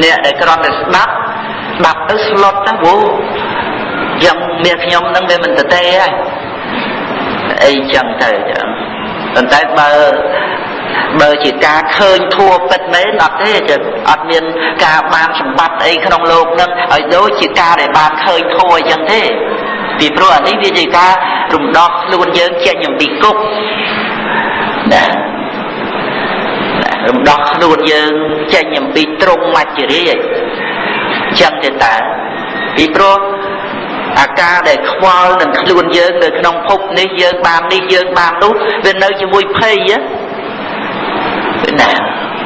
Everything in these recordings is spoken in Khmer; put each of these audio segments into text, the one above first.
ម្នាក់ដែលគ្រាន់តែស្ដាប់ស្ដាប់ទៅស្លុតទៅវោយ៉ាងមានខ្ញុំនឹងវាមិនទៅទេហើយអីចឹងទៅចឹងប៉ុន្តែបើបើជាការឃើញធัวពិតមែនអត់ទេចឹងអត់មានការបានសម្បត្តិអីក្នុងโลกហ្នឹងឲ្យដូចជាការដែលបានឃើញធัวអញ្ចឹងទេពីព្រោះអានេះវាជាការរំដោះខ្លួនយើងចេញអំពីគុកណា រំដោះខ្លួនយើងចេញអំពីទ្រង់មច្ចរាជចឹងទេតើពីព្រោះអាការដែលខ្វល់នឹងខ្លួនយើងនៅក្នុងភពនេះយើងបាននេះយើងបាននោះវានៅជាមួយភ័យណា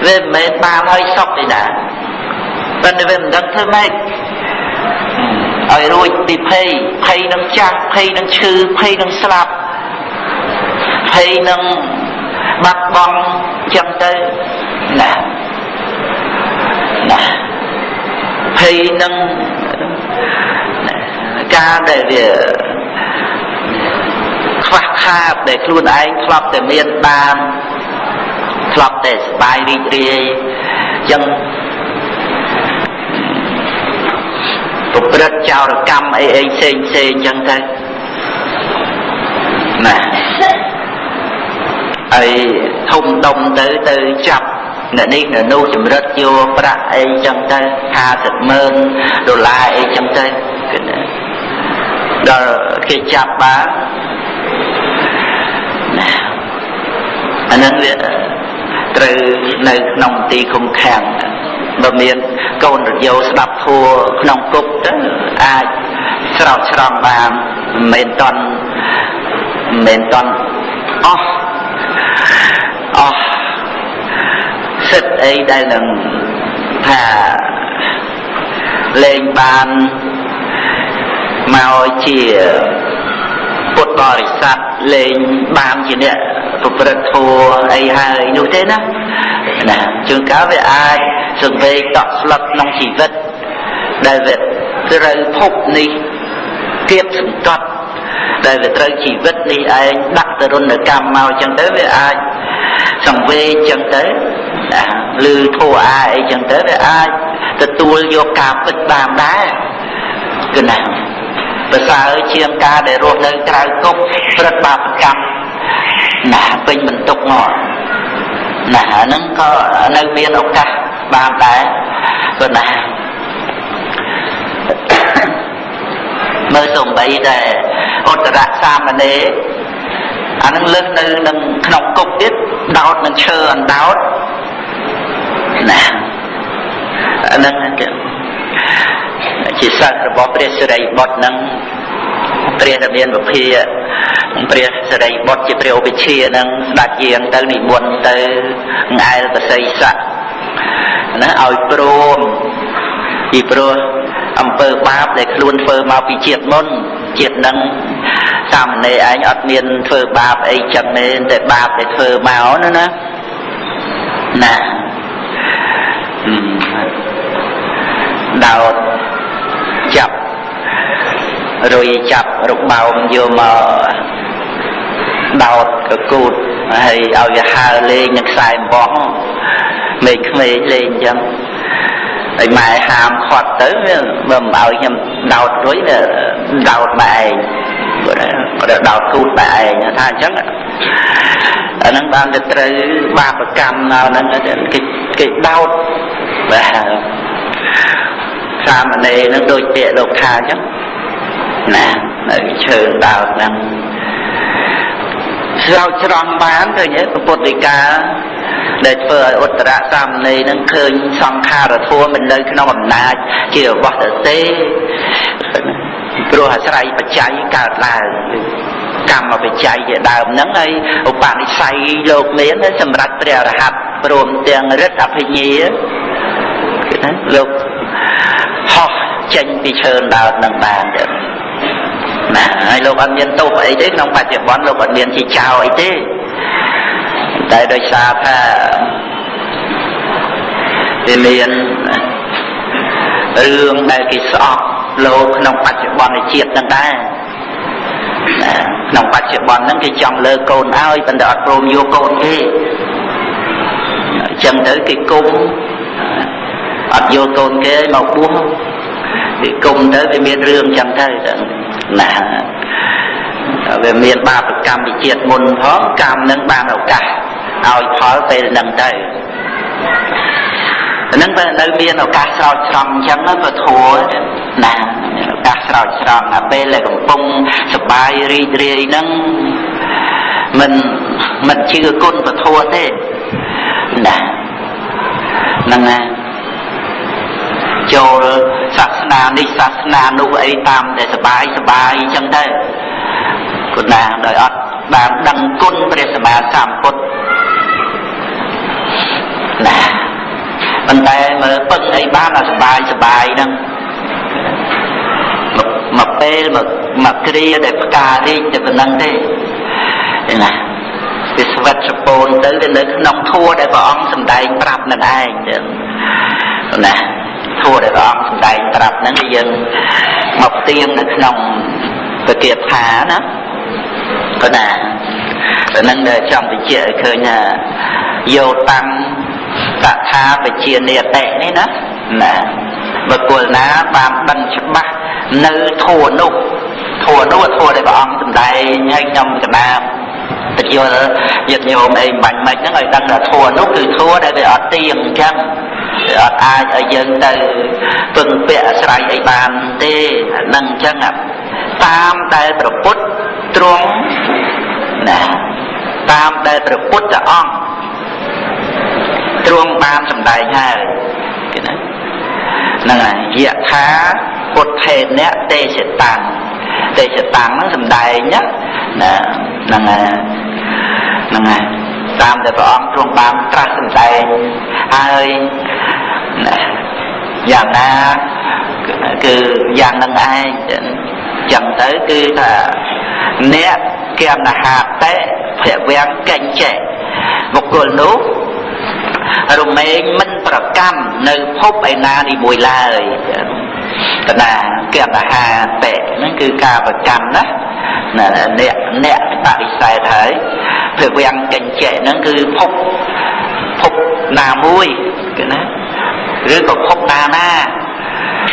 វាមិនមែនបានហើយសុខទេណាប៉ុន្តែវាមិនដឹងធ្វើម៉េចឲ្យរួចពីភ័យភ័យនឹងចាស់ភ័យនឹងឈឺភ័យនឹងស្លាប់ភ័យនឹងបាត់បង់ ចឹងទៅណាណាភ័យនឹងការដែលវាខ្វះខាតដែលខ្លួនឯងធ្លាប់តែមានបានធ្លាប់តែសบายរីករាយចឹងប្រព្រឹត្តចោរកម្មអីអីផ្សេងផ្សេងចឹងទៅណាហើយ ធំដុំទៅទៅចាប់អ្នកនេះអ្នកនោះចម្រិតយកប្រាក់អីចឹងទៅ50ម៉ឺនដុល្លារអីចឹងទៅគឺណាដល់គេចាប់បានណាអានឹងវាត្រូវនៅក្នុងទីឃុំឃាំងបើមានកូនរយោស្ដាប់ធัวក្នុងគុកទៅអាចស្រោចស្រង់បានមិនមែនតន់មិនមែនតន់អស់ អស់សិទ្ធអីដែលនឹងថាលេងបានមកជាពុទ្ធបរិស័ទលេងបានជាអ្នកប្រព្រឹត្តធម៌អីហើយនោះទេណាណាជួនកាលវាអាចសង្វេគតក់ស្លុតក្នុងជីវិតដែលវាត្រូវភពនេះគៀបសង្កត់ដែលវាត្រូវជីវិតនេះឯងដាក់ទរណកម្មមកចឹងទៅវាអាច សង្វេគចឹងទៅណាឬធัวអាអីចឹងទៅវាអាចទទួលយកការពិតបានដែរគឺណាប្រសើរជាងការដែលរស់នៅក្រៅគុកព្រឹត្តបាបកម្មណាពេញបន្ទុកមកណាហ្នឹងក៏នៅមានឱកាសបានដែរព្រោះណាមើលសំបីតែឧត្តរសាមណេរ អានឹងលើកនៅនឹងក្នុងគុកទៀតដោតនឹងឈើអណ្ដោតណាអានឹងជាសិស្សរបស់ព្រះសិរីបុត្រនឹងព្រះរាមានវភាព្រះសិរីបុត្រជាព្រះឧបជានឹងស្ដេចយាងទៅនិមន្តទៅងែលបស័យស័កណាឲ្យព្រមពីព្រោះអំពើបាបដែលខ្លួនធ្វើមកពីជាតិមុនជាតិនឹង សាមណេរឯងអត់មានធ្វើបាបអីចឹងទេតែបាបដែលធ្វើមកណាណាណាដោតចាប់រុយចាប់របោមយកមកដោតកគូតហើយឲ្យវាហើលេងនឹងខ្សែអំបោះមេឃក្មេងលេងអញ្ចឹងហើយម៉ែហាមខាត់ទៅវាមិនឲ្យខ្ញុំដោតរួយវាដោតម៉ែឯង គាត់ដោតគូតម៉ែឯងថាអញ្ចឹងអាហ្នឹងបានទៅត្រូវបាបកម្មនៅហ្នឹងគេគេដោតបាទសាមណេរហ្នឹងដូចពាក្យលោកថាអញ្ចឹងណានៅឈើដោតហ្នឹងស្រោចស្រង់បានឃើញទេពុទ្ធដីកាដែលធ្វើឲ្យឧត្តរសាមណេរនឹងឃើញសង្ខារធัวមិននៅក្នុងអំណាចជារបស់ទៅទេ ព្រោះអាស្រ័យបច្ច័យកើតឡើងកម្មបច្ច័យជាដើមហ្នឹងហើយឧបនិស្ស័យលោកមានសម្រាប់ព្រះអរហន្តព្រមទាំងរិទ្ធអភិញ្ញាគឺថាលោកហោះចេញពីឈើដើមនឹងបានទៅណាហើយលោកអត់មានទោសអីទេក្នុងបច្ចុប្បន្នលោកអត់មានជាចោលអីទេតែដោយសារថាវាមានរឿងដែលគេស្អប់ លោកក្នុងបច្ចុប្បន្នជាតិហ្នឹងដែរក្នុងបច្ចុប្បន្នហ្នឹងគេចង់លើកូនឲ្យប៉ុន្តែអត់ព្រមយកកូនទេអញ្ចឹងទៅគេគុំអត់យកកូនគេមកបួសវាគុំទៅវាមានរឿងចឹងទៅណាវាមានបាបកម្មវិជាតិមុនផងកម្មនឹងបានឱកាសឲ្យផលពេលហ្នឹងទៅ ហ្នឹងបើនៅមានឱកាសស្រោចស្រង់អញ្ចឹងក៏ធัวណាឱកាសស្រោចស្រង់ដល់ពេលដែលកំពុងសបាយរីករាយហ្នឹងមិនមិនជឿគុណពធัวទេណាហ្នឹងណាចូលសាសនានេះសាសនានោះអីតាមតែសបាយសបាយអញ្ចឹងទៅគុណណាដោយអត់បានដឹងគុណព្រះសម្មាសម្ពុទ្ធណា ប៉ុន្តែមើលពឹងអីបានអាសបាយសបាយហ្នឹងមកពេលមកមកគ្រាដែលផ្ការីកតែប៉ុណ្្នឹងទេណាវាស្វិតសពូនទៅវានៅក្នុងធัวដែលព្រះអង្គសម្ដែងប្រាប់នឹងឯងចឹងណាធัวដែលព្រះអង្គសម្ដែងប្រាប់ហ្នឹងគឺយើងមកទៀងនៅក្នុងពគាថាណាប៉ុណ្ណាតែនឹងដែលចង់បញ្ជាក់ឲ្យឃើញថាយោតាំង តថាបជានិតិនេះណាណាបុគ្គលណាបានដឹងច្បាស់នៅធัวនោះធัวនោះធัวដែលព្រះអង្គសម្ដែងឲ្យខ្ញុំកណាទៅយល់ញាតិញោមអីបាញ់មិនហ្នឹងឲ្យដឹងថាធัวនោះគឺធัวដែលវាអត់ទៀងអញ្ចឹងវាអត់អាចឲ្យយើងទៅពឹងពាក់អាស្រ័យអីបានទេហ្នឹងអញ្ចឹងតាមដែលប្រពុតទ្រង់ណាតាមដែលព្រះពុទ្ធអង្គ ទ្រង់បានសម្ដែងហើយគេណាហ្នឹងហើយយថាពុទ្ធេនៈទេសតាំងទេសតាំងហ្នឹងសម្ដែងណាហ្នឹងហើយហ្នឹងហើយតាមដែលព្រះអង្គទ្រង់បានត្រាស់សម្ដែងហើយយ៉ាងណាគឺយ៉ាងនឹងឯងចឹងទៅគឺថាអ្នកគមហាតេភវាំងកញ្ចេបុគ្គលនោះ រមែងមិនប្រកាន់នៅភពឯណានីមួយឡើយកណាគមហាតេហ្នឹងគឺការប្រកាន់ណាអ្នកអ្នកបរិស័យហើយភវាំងកញ្ចេហ្នឹងគឺភពភពណាមួយគឺណាឬក៏ភពណាណា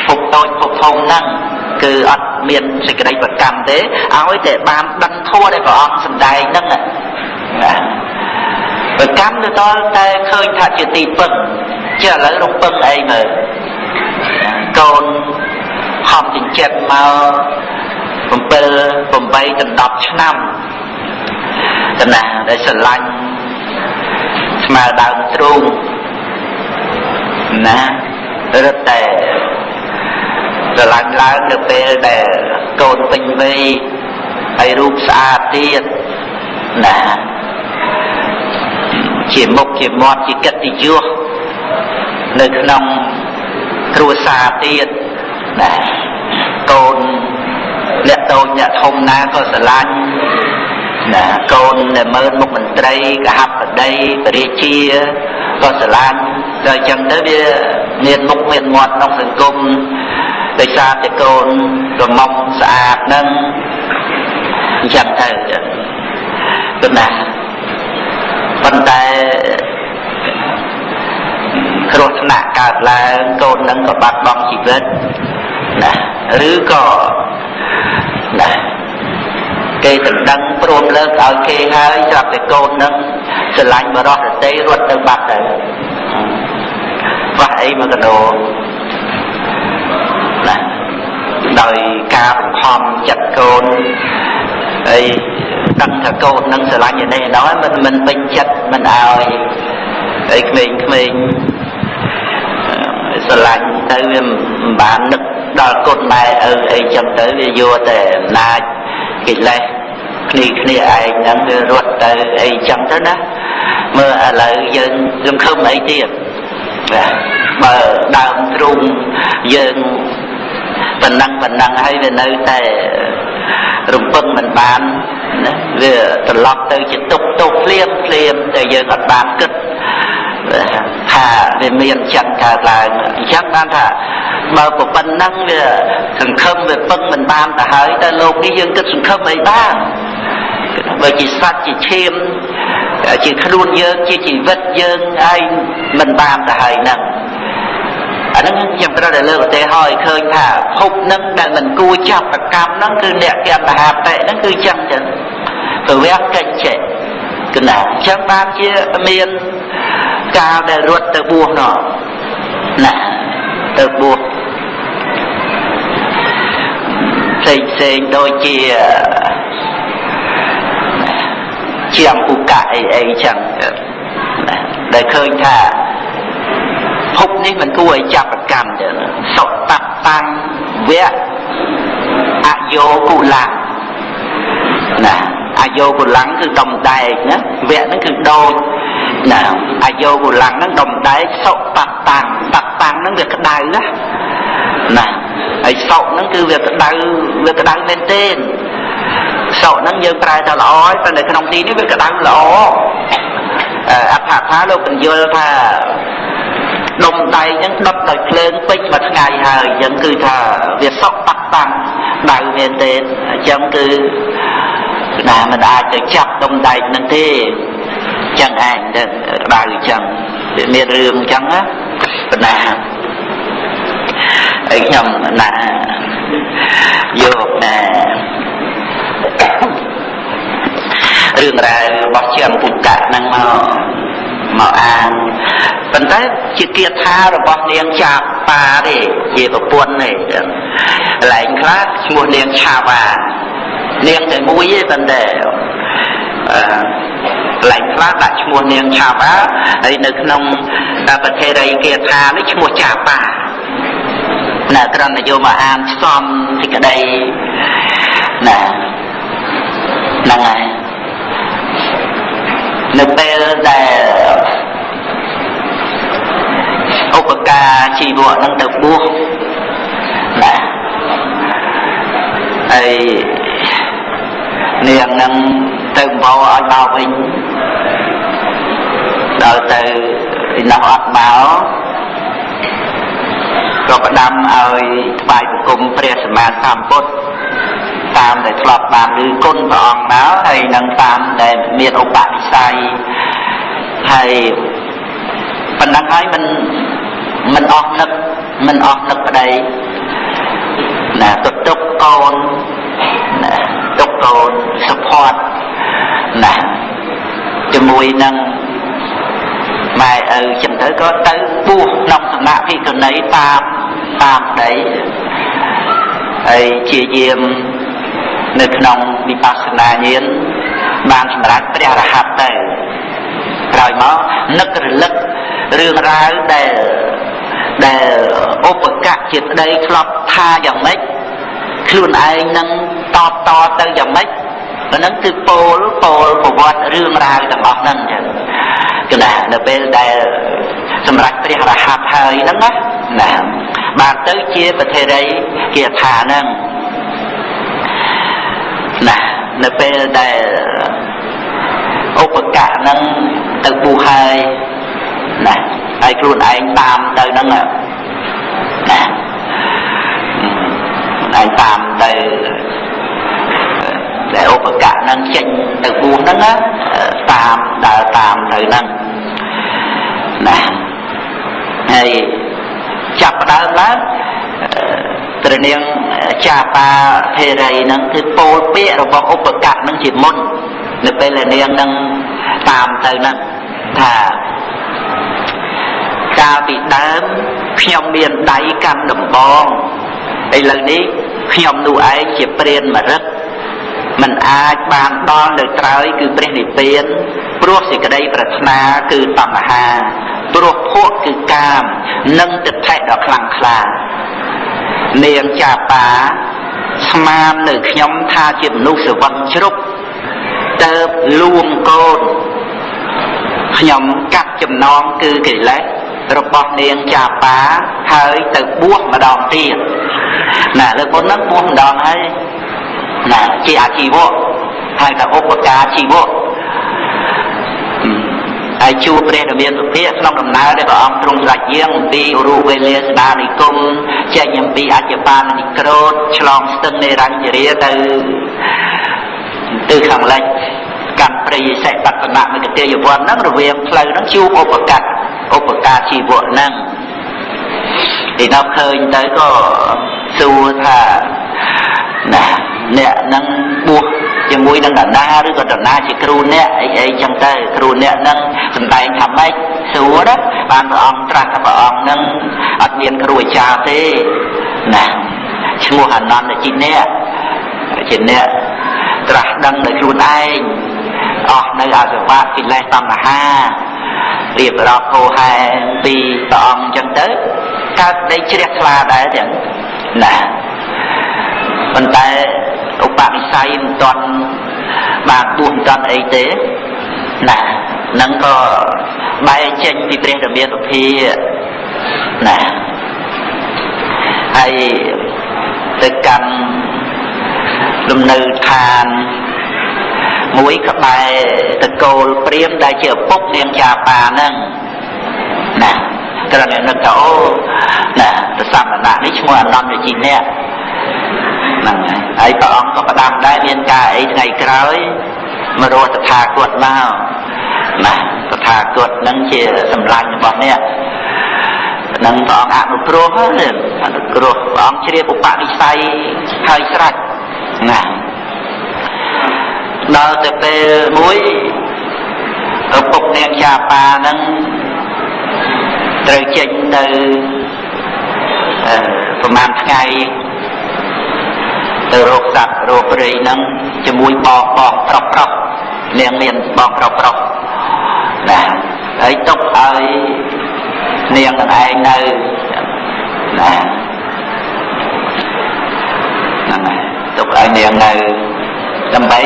ភពតូចភពធំហ្នឹងគឺអត់មានសេចក្តីប្រកម្មទេឲ្យតែបានដឹងធម៌ដែលព្រះអង្គសម្ដែងហ្នឹងណា ប្រកម្មទៅដល់តែឃើញថាជាទីពឹងជាឥឡូវរំពឹងអីមើលកូនហំចិញ្ចិតមក7 8ដល់10ឆ្នាំកណាដែលស្រឡាញ់ស្មើដើមទ្រូងណារឹតតែស្រឡាញ់ឡើងនៅពេលដែលកូនពេញវ័យហើយរូបស្អាតទៀតណា ជាមុខជាមាត់ជាកិត្តិយសនៅក្នុងគ្រួសារទៀតណាកូនអ្នកតូចអ្នកធំណាក៏ស្រឡាញ់ណាកូនដែលមើលមុខមន្ត្រីកហបតីបរិជាក៏ស្រឡាញ់ដល់អញ្ចឹងទៅវាមានមុខមានមាត់ក្នុងសង្គមដោយសារតែកូនរមុំស្អាតនឹងអញ្ចឹងទៅគឺណា ប៉ុន្តែគ្រោះថ្នាក់កើតឡើងកូននឹងក៏បាត់បង់ជីវិតណាឬក៏ណាគេដណ្ដឹងព្រមលើកឲ្យគេហើយស្រាប់តែកូននឹងស្រឡាញ់បរោះរតីរត់ទៅបាត់ទៅបាក់អីមកកដោណាដោយការបង្ខំចិត្តកូនហើយ ដឹងថាកូននឹងស្រឡាញ់នេះណោះមិនមិនពេញចិត្តមិនឲ្យហើយក្មេងក្មេងស្រឡាញ់ទៅវាមិនបាននឹកដល់គុណម៉ែឪអីចឹងទៅវាយកតែអំណាចកិលេសគ្នាគ្នាឯងហ្នឹងវារត់ទៅអីចឹងទៅណាមើលឥឡូវយើងសង្ឃឹមអីទៀតបើដើមទ្រូងយើងប៉ុណ្ណឹងប៉ុណ្ណឹងហើយវានៅតែ រំពឹងមិនបានណាវាត្រឡប់ទៅជាទុកទុកភ្លាមភ្លាមតែយើងអត់បានគិតថាវាមានចិត្តកើតឡើងអញ្ចឹងបានថាបើប៉ុណ្ណឹងវាសង្ឃឹមវាពឹងមិនបានទៅហើយតែលោកនេះយើងគិតសង្ឃឹមអីបានបើជាសត្វជាឈាមជាខ្លួនយើងជាជីវិតយើងហើយមិនបានទៅហើយហ្នឹង ឥហ្នឹងខ្ញុំត្រូវតែលើកឧទាហរណ៍ឲ្យឃើញថាភពហ្នឹងដែលមិនគួរចាប់ប្រកម្មហ្នឹងគឺអ្នកកន្តហាបតិហ្នឹងគឺចឹងចឹងប្រវះកិច្ចចេកណាចឹងបានជាមានកាលដែលរត់ទៅបួសនោះណាទៅបួសផ្សេងផ្សេងដូចជាជាអពុកៈអីអីចឹងដែលឃើញថា ភពនេះមិនគួរឲ្យចាប់ប្រកម្មទេសុតតតាំងវៈអយោគុលៈណាអយោគុលំគឺដំដែកណាវៈហ្នឹងគឺដូចណាអយោគុលំហ្នឹងដំដែកសុតតាំងតតាំងហ្នឹងវាក្តៅណាណាហើយសុហ្នឹងគឺវាក្តៅវាក្តៅមែនទេសុហ្នឹងយើងប្រែថាល្អហើយតែនៅក្នុងទីនេះវាក្តៅល្អអត្ថថាលោកបញ្យល់ថា ដុំដៃអញ្ចឹងដុតដោយភ្លើងពេញមួយថ្ងៃហើយអញ្ចឹងគឺថាវាសុកតាក់តាំងដៅមែនទេអញ្ចឹងគឺណាមិនអាចទៅចាប់ដុំដែកនឹងទេចឹងឯងទៅដៅអញ្ចឹងវាមានរឿងអញ្ចឹងណាបណ្ណាហើយខ្ញុំណាយកណារឿងរ៉ាវរបស់ជាពុទ្ធៈហ្នឹងមក មកអានប៉ុន្តែជាគាថារបស់នាងចាបាទេជាប្រពន្ធទេកន្លែងខ្លះឈ្មោះនាងឆាវ៉ានាងតែមួយទេប៉ុន្តែអឺកន្លែងខ្លះដាក់ឈ្មោះនាងឆាវ៉ាហើយនៅក្នុងប្រទេសរីគាថានេះឈ្មោះចាបាណាក្រណយកមកអានផ្សំសេចក្តីណាហ្នឹងហើយ នៅពេលដែលឧបការជីវៈនឹងទៅបួសណាហើយនាងនឹងទៅបោឲ្យមកវិញដល់ទៅពីនោះអត់មកក៏ផ្ដាំឲ្យថ្វាយបង្គំព្រះសម្មាសម្ពុទ្ធ តាមដែលធ្លាប់បានឬគុណព្រះអង្គមកហើយនឹងតាមដែលមានឧបនិស្ស័យហើយប៉ុណ្ណឹងហើយមិនមិនអស់នឹកមិនអស់នឹកប្តីណាទៅទុកកូនណាទុកកូន support ណាជាមួយនឹងម៉ែឪចឹងទៅក៏ទៅពោះក្នុងសំណាក់ភិក្ខុនីតាមតាមប្តីហើយជាយាម នៅក្នុងវិបស្សនាញាណបានសម្រេចព្រះរហ័តទៅក្រោយមកនឹករលឹករឿងរ៉ាវដែលដែលឧបកៈជាប្តីធ្លាប់ថាយ៉ាងម៉េចខ្លួនឯងនឹងតបតទៅយ៉ាងម៉េចអាហ្នឹងគឺពោលពោលប្រវត្តិរឿងរ៉ាវទាំងអស់ហ្នឹងចឹងគណៈនៅពេលដែលសម្រាប់ព្រះរហ័តហើយហ្នឹងណាណាបានទៅជាប្រធេរីគាថាហ្នឹង ណានៅពេលដែលឧបកៈហ្នឹងទៅបួសហើយណាហើយខ្លួនឯងតាមទៅហ្នឹងណាឯងតាមទៅដែលឧបកៈហ្នឹងចេញទៅបួសហ្នឹងតាមដើរតាមទៅហ្នឹងណាហើយចាប់ដើមឡើង ព្រះនាងចាបាភេរីហ្នឹងគឺពោលពាក្យរបស់ឧបកៈហ្នឹងជាមុននៅពេលដែលនាងហ្នឹងតាមទៅហ្នឹងថាកាលពីដើមខ្ញុំមានដៃកាន់ដំបងឥឡូវនេះខ្ញុំនោះឯងជាព្រានមរិទ្ធมันអាចបានដល់នៅត្រើយគឺព្រះនិព្វានព្រោះសេចក្តីប្រាថ្នាគឺតណ្ហាព្រោះភក់គឺកាម និងទិដ្ឋិដ៏ខ្លាំងក្លា នាងចាបាស្មាននៅខ្ញុំថាជាមនុស្សសវឹងជ្រុកទៅលួងកូនខ្ញុំកាត់ចំណងគឺកិលេសរបស់នាងចាបាហើយទៅបួសម្ដងទៀតណាលើកមុនហ្នឹងបួសម្ដងហើយណាជាអាជីវៈហើយតែឧបការជីវៈ ហើយជួបព្រះរាមាសុភៈក្នុងដំណើរដែលព្រះអង្គទ្រង់ស្ដេចយាងអំពីរូបវេលាស្ដានិគមចេញអំពីអច្ចបាននិក្រោតឆ្លងស្ទឹងនៃរញ្ជរាទៅទៅខាងលិចកាន់ព្រៃសិបតនៈមិគតិយវ័នហ្នឹងរវាងផ្លូវហ្នឹងជួបឧបកតឧបការជីវៈហ្នឹងពីដល់ឃើញទៅក៏សួរថាណាអ្នកនឹងបួស ជាមួយនឹងដណាឬក៏ដណាជាគ្រូអ្នកអីអីចឹងទៅគ្រូអ្នកនឹងសំដែងថាម៉េចសួរណាបានព្រះអង្គត្រាស់ថាព្រះអង្គនឹងអត់មានគ្រូអាចារ្យទេណាឈ្មោះអានន្តជាអ្នកជាអ្នកត្រាស់ដឹងដោយខ្លួនឯងអស់នៅអសវៈកិលេសតណ្ហារៀបរាប់ហោហែពីព្រះអង្គចឹងទៅកើតដីជ្រះថ្លាដែរទាំងណាប៉ុន្តែឧបនិ ស្ស័យមិនទាន់បានបួសមិនទាន់អីទេណានឹងក៏បែកចេញពីព្រះធម្មាសុភាណាហើយទៅកាន់លំនៅឋានមួយក្បែរតកូលព្រាមដែលជាឪពុកនាងចាប៉ាហ្នឹងណាត្រឹមនឹកថាអូណាប្រសមណៈនេះឈ្មោះអនន្តជីអ្នក ហ្នឹងហើយព្រះអង្គក៏ផ្ដាំដែរមានការអីថ្ងៃក្រោយមករស់តថាគតមកណាតថាគតនឹងជាសម្លាញ់របស់អ្នកនឹងព្រះអង្គអនុគ្រោះអនុគ្រោះព្រះអង្គជ្រាបឧបនិស្ស័យហើយស្រេចណាដល់ទៅពេលមួយឪពុកនាងចាប៉ានឹងត្រូវចេញទៅប្រហែលថ្ងៃ ទៅរកសត្វរកព្រៃហ្នឹងជាមួយបងបងប្រុសប្រុសនាងមានបងប្រុសប្រុសណាហើយទុកឲ្យនាងនឹងឯងនៅណាហ្នឹងហើយទុកឲ្យនាងនៅដើម្បី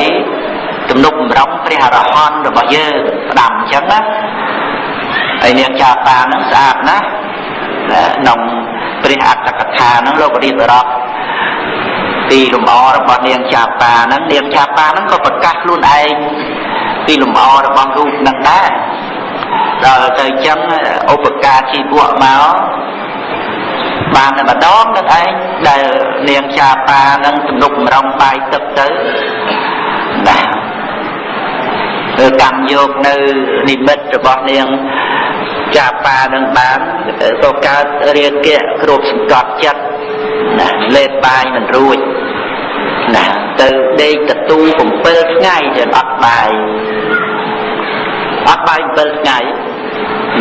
ទំនុកបំរុងព្រះអរហន្តរបស់យើងផ្ដាំអញ្ចឹងណាហើយនាងចាតាហ្នឹងស្អាតណាស់ក្នុងព្រះអត្តកថាហ្នឹងលោករៀបរាប់ ពីលំអរបស់នាងចាតាហ្នឹងនាងចាតាហ្នឹងក៏ប្រកាសខ្លួនឯងពីលំអរបស់រូបហ្នឹងដែរដល់ទៅចឹងឧបការជីវៈមកបានតែម្ដងនឹងឯងដែលនាងចាប៉ានឹងទំនុកបំរុងបាយទឹកទៅណាធ្វើកម្មយកនៅនិមិត្តរបស់នាងចាប៉ានឹងបានក៏កើតរាគៈគ្រប់សង្កត់ចិត្ត ណាលេបបាយមិនរួចណាទៅដេកតទូ7ថ្ងៃទៀតអត់បាយអត់បាយ7ថ្ងៃ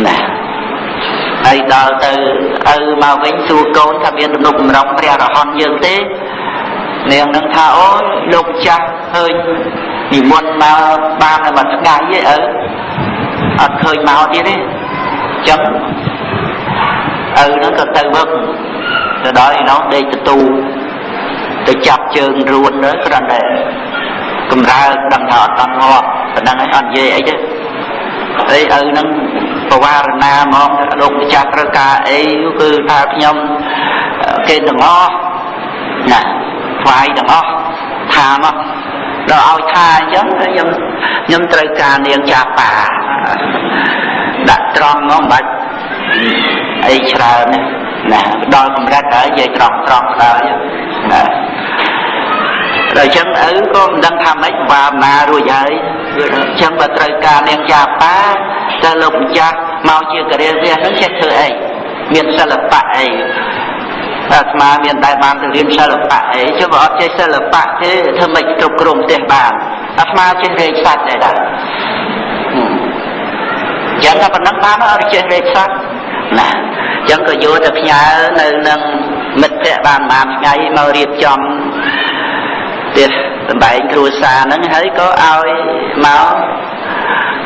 ណាហើយដល់ទៅឪមកវិញសួរកូនថាមានទំនុកបំរុងព្រះរហន្តយើងទេនាងនឹងថាអូយលោកចាស់ឃើញនិមន្តមកបានតែមួយថ្ងៃទេឪអត់ឃើញមកទៀតទេចឹងឪហ្នឹងក៏ទៅវឹក ទៅដល់ឯនោះដេកទទូទៅចាប់ជើងរួនទៅគ្រាន់តែកម្រើដឹងថាអត់តន់ងាប់ប៉ុណ្ណឹងហើយអត់និយាយអីទេហើយឪហ្នឹងបវារណាហ្មងលោកម្ចាស់ត្រូវការអីគឺថាខ្ញុំគេទាំងអស់ណាថ្វាយទាំងអស់ថាមកដល់ឲ្យថាអញ្ចឹងខ្ញុំខ្ញុំត្រូវការនាងចាប៉ាដាក់ត្រង់មកមិនបាច់ អីច្រើនណាដល់កម្រិតហើយនិយាយត្រង់ត្រង់ដល់ណាដល់អញ្ចឹងឪក៏មិនដឹងថាម៉េចបាវនារួចហើយអញ្ចឹងបើត្រូវការនាងចាប៉ាតើលោកម្ចាស់មកជាករិយាវាហ្នឹងចេះធ្វើអីមានសិល្បៈអីអាត្មាមានតែបានទៅរៀនសិល្បៈអីចុះបើអត់ចេះសិល្បៈទេធ្វើម៉េចគ្រប់គ្រងផ្ទះបានអាត្មាចេះរែកសាច់ដែរដែរចឹងតែប៉ុណ្ណឹងបានអត់ចេះរែកសាច់ ណាចឹងក៏យកទៅផ្ញើនៅនឹងមិត្តភ័ក្តិបានបានថ្ងៃមករៀបចំផ្ទះសម្បែងគ្រួសារហ្នឹងហើយក៏ឲ្យមក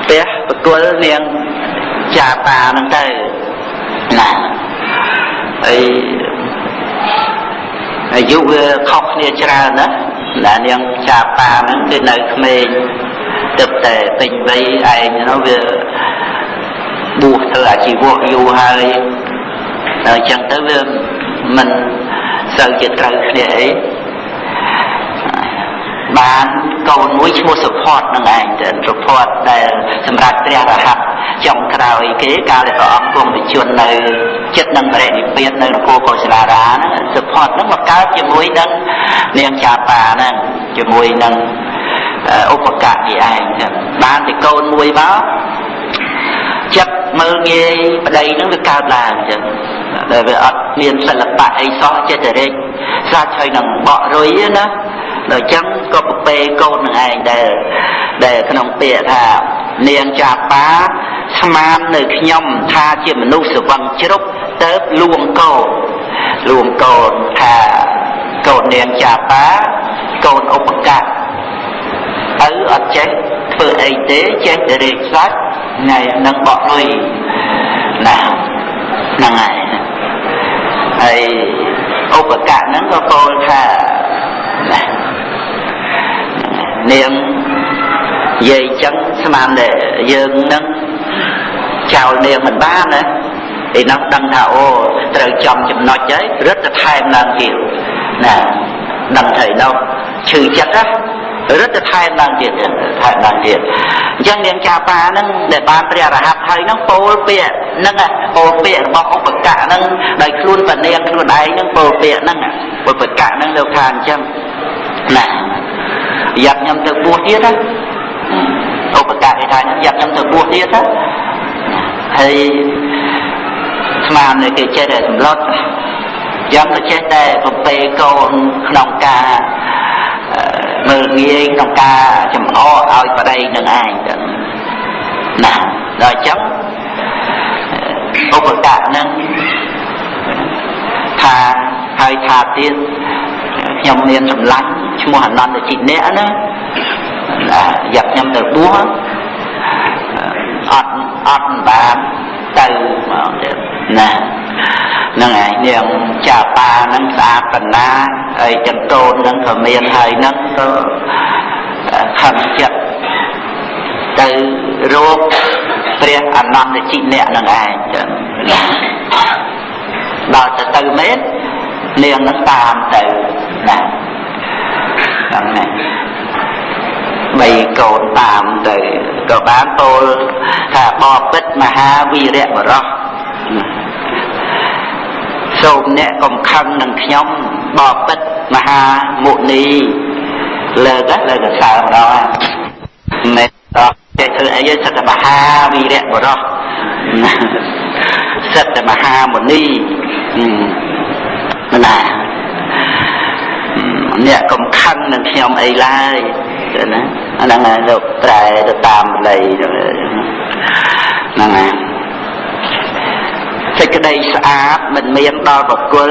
ផ្ទះបកុលនាងចាប៉ាហ្នឹងទៅណាហើយអាយុវាខុសគ្នាច្រើនណាណានាងចាប៉ាហ្នឹងគឺនៅក្មេងទឹកតែពេញវ័យឯងនោះវា បួសធ្វើអាជីវៈយូរហើយដល់អញ្ចឹងទៅវាមិនសូវជាត្រូវគ្នាអីបានកូនមួយឈ្មោះសុផតនឹងឯងទៅសុផតដែលសម្រាប់ព្រះរហ័តចុងក្រោយគេកាលដែលព្រះអង្គគង់វិជននៅចិត្តនឹងបរិនិព្វាននៅនគរកុសលារាហ្នឹងសុផតហ្នឹងមកកើតជាមួយនឹងនាងចាប៉ាហ្នឹងជាមួយនឹងឧបកៈនេះឯងបានតែកូនមួយមកចិត្ត មើលងាយប្តីនឹងវាកើតឡើងអញ្ចឹងដែលវាអត់មានសិល្បៈអីសោះចិត្តរិចសាច់ហើយនឹងបក់រុយណាដល់អញ្ចឹងក៏ប្រពេកូននឹងឯងដែលដែលក្នុងពាក្យថានាងចាបាស្មាននៅខ្ញុំថាជាមនុស្សស្វឹងជ្រុកទៅលួងកូនលួងកូនថាកូននាងចាបាកូនឧបកៈទៅអត់ចេះធ្វើអីទេចេះតែរេកសាច់ ថ្ងៃនឹងបក់លុយណាហ្នឹងហើយហើយឧបកៈហ្នឹងក៏ពោលថាណានាងនិយាយចឹងស្មានតែយើងនឹងចោលនាងមិនបានណាឯនោះដឹងថាអូត្រូវចំចំណុចហើយរឹតតែថែមឡើងទៀតណាដឹងថាឯនោះឈឺចិត្តណា រឹតតែថែមឡើងទៀតថែមឡើងទៀតអញ្ចឹងនាងចាបាហ្នឹងដែលបានព្រះរហ័តហើយហ្នឹងពោលពាក្យហ្នឹងពោលពាក្យរបស់ឧបកៈហ្នឹងដោយខ្លួនបនាងខ្លួនឯងហ្នឹងពោលពាក្យហ្នឹងឧបកៈហ្នឹងលោកថាអញ្ចឹងណាយ៉ាប់ខ្ញុំទៅបួសទៀតណាឧបកៈគេថាយ៉ាប់ខ្ញុំទៅបួសទៀតណាហើយស្មាននៅគេចេះតែសម្លុតយ៉ាងទៅចេះតែប្រពេកូនក្នុងការ មើលងាយក្នុងការចំអកឲ្យប្តីនឹងឯងទៅណាដល់អញ្ចឹងឧបកៈនឹងថាហើយថាទៀតខ្ញុំមានសម្លាញ់ឈ្មោះអនន្តជីអ្នកណាយកខ្ញុំទៅបួសអត់អត់បាន ទៅមកទៀតណាហ្នឹងហើយនាងចាបាហ្នឹងស្អាតបណ្ណាហើយចង្កូនហ្នឹងក៏មានហើយហ្នឹងក៏ខំចិត្តទៅរោគព្រះអនន្តជីអ្នកនឹងឯងចឹងដល់ទៅទៅមែននាងនឹងតាមទៅណាហ្នឹងណា បីកូនតាមទៅក៏បានពោលថាបបិទ្ធមហាវីរៈបរោះសូមអ្នកកំខឹងនឹងខ្ញុំបបិទ្ធមហាមុនីលើកលើកសើម្ដងមែនតោះចេះធ្វើអីសិតតែមហាវីរៈបរោះសិតតែមហាមុនីណាអ្នកកំខឹងនឹងខ្ញុំអីឡើយ ណាអាហ្នឹងហើយលោកប្រែទៅតាមបល័យហ្នឹងហើយសេចក្តីស្អាតមិនមានដល់បកុល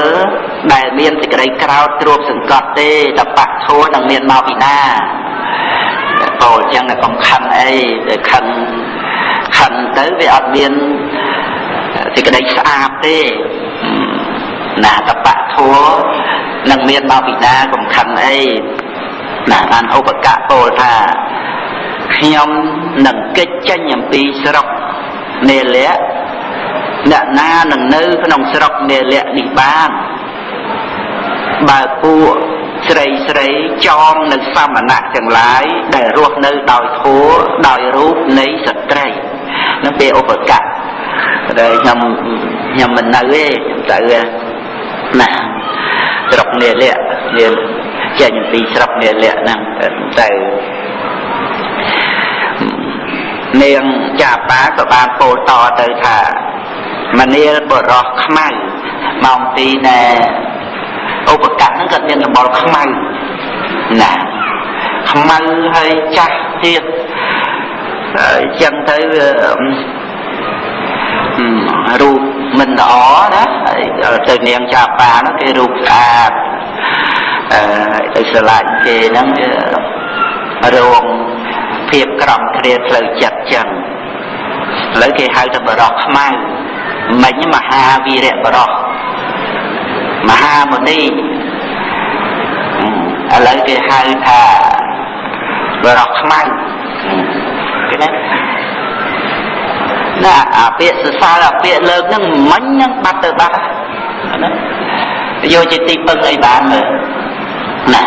ដែលមានសេចក្តីក្រោតទ្រពសង្កត់ទេតបៈធัวនឹងមានមកពីណាពោលអញ្ចឹងកុំខឹងអីតែខឹងខឹងទៅវាអត់មានសេចក្តីស្អាតទេណាតបៈធัวនឹងមានមកពីណាកុំខឹងអី ណាបានឧបកៈពោលថាខ្ញុំនឹងកិច្ចចេញអំពីស្រុកនេលៈអ្នកណានឹងនៅក្នុងស្រុកនេលៈនេះបានបើពួកស្រីស្រីចងនៅសមណៈទាំងឡាយដែលរស់នៅដោយធัวដោយរូបនៃស្ត្រីនឹងពេលឧបកៈតែខ្ញុំខ្ញុំមិននៅទេខ្ញុំទៅណាស្រុកនេលៈនេល ចេញពីស្រុកនេលៈហ្នឹងទៅនាងចាបាក៏បានពោលតទៅថាមនាលបរោះខ្មៅម៉ោងទីណែឧបកៈហ្នឹងក៏មានសម្បល់ខ្មៅណាខ្មៅហើយចាស់ទៀតហើយចឹងទៅរូបមិនល្អណាហើយទៅនាងចាបានោះគេរូបស្អាត អឺទៅស្រឡាញ់គេហ្នឹងរងភាពក្រំគ្រាផ្លូវចិត្តចឹងឥឡូវគេហៅថាបរោះខ្មៅមិញមហាវីរៈបរោះមហាមុនីឥឡូវគេហៅថាបរោះខ្មៅគេណាណាអាពាក្យសរសើរអាពាក្យលើកហ្នឹងមិញហ្នឹងបាត់ទៅបាត់ណាយកជាទីពឹងអីបានមើល ណា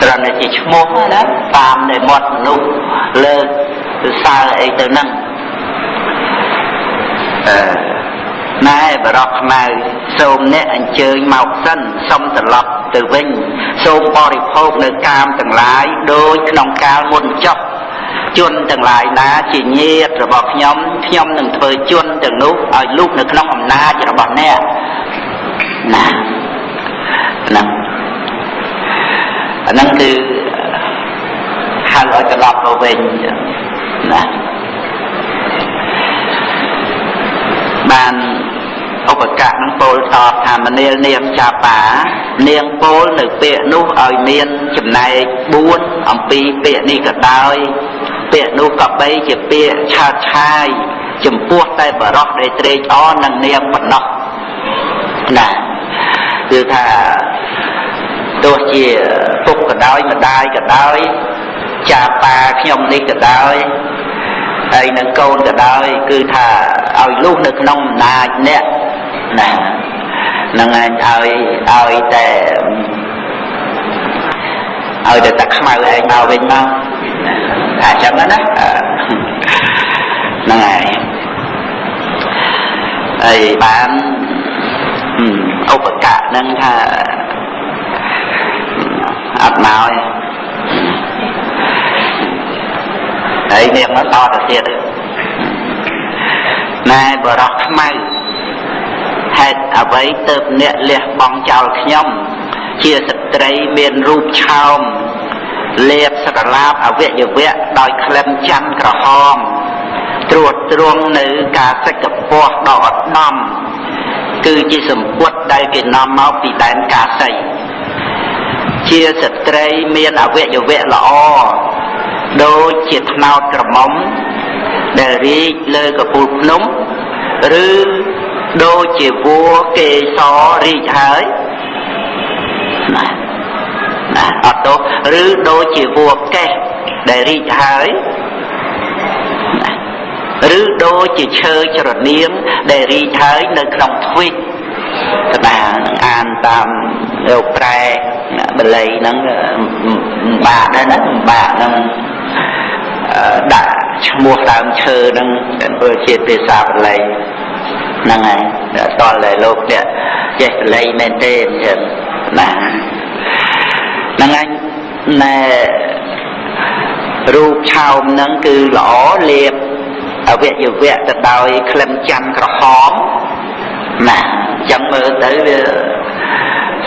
គ្រាន់តែជាឈ្មោះណាតាមនៃមាត់មនុស្សលើកសរសើរអីទៅហ្នឹងអឺណែបរោះខ្មៅសូមអ្នកអញ្ជើញមកសិនសុំត្រឡប់ទៅវិញសូមបរិភោគនៅកាមទាំងឡាយដោយក្នុងកាលមុនចុះជនទាំងឡាយណាជាញាតរបស់ខ្ញុំខ្ញុំនឹងធ្វើជនទាំងនោះឲ្យលូកនៅក្នុងអំណាចរបស់អ្នកណាហ្នឹង អាហ្នឹងគឺហៅឲ្យត្រឡប់ទៅវិញណាបានឧបកៈនឹងពោលតបថាមនាលនាងចាបា នាងពោលនៅពាក្យនោះឲ្យមានចំណែក4អំពីពាក្យនេះក៏ដោយពាក្យនោះក៏បីជាពាក្យឆើតឆាយចំពោះតែបរោះដែលត្រេកអរនឹងនាងប៉ុណ្ណោះណាគឺថា ទោះជាពុកក៏ដោយម្ដាយក៏ដោយចាប៉ាខ្ញុំនេះក៏ដោយហើយនឹងកូនក៏ដោយគឺថាឲ្យលុះនៅក្នុងអំណាចអ្នកណានឹងឯងឲ្យឲ្យតែឲ្យតែតែខ្មៅឯងមកវិញមកថាចឹងណាហ្នឹងហើយហើយបានឧបកៈហ្នឹងថា អត់មកទេហើយនាងមកតទៅទៀតណែបរោះខ្មៅហេតុអ្វីទៅអ្នកលះបង់ចោលខ្ញុំ ជាស្ត្រីមានរូបឆោមលេបស្រឡាបអវយវៈដោយក្លិនច័ន្ទក្រហមត្រួតត្រងនៅការសិក្កពស់ដ៏ឧត្តមគឺជាសម្ពុតដែលគេនាំមកពីដែនកាសី ជាស្ត្រីមានអវយវៈល្អដូចជាថ្នោតក្រមុំដែលរីកលើកពូលភ្នំឬដូចជាវัวកេសររីកហើយណាណាអត់ទោសឬដូចជាវัวកេះដែលរីកហើយណាឬដូចជាឈើច្រនៀងដែលរីកហើយនៅក្នុងទ្វីប ក្តារនឹងអានតាមលោកប្រែបល័យហ្នឹងបាក់ដែរណាបាក់ហ្នឹងដាក់ឈ្មោះដើមឈើហ្នឹងធ្វើជាភាសាបល័យហ្នឹងហើយតលតែលោកនេះចេះបល័យមែនទេអញ្ចឹងណាហ្នឹងហើយណែរូបឆោមហ្នឹងគឺល្អលៀបអវយវៈទៅដោយក្លិនច័ន្ទក្រហមណាអញ្ចឹងមើលទៅវា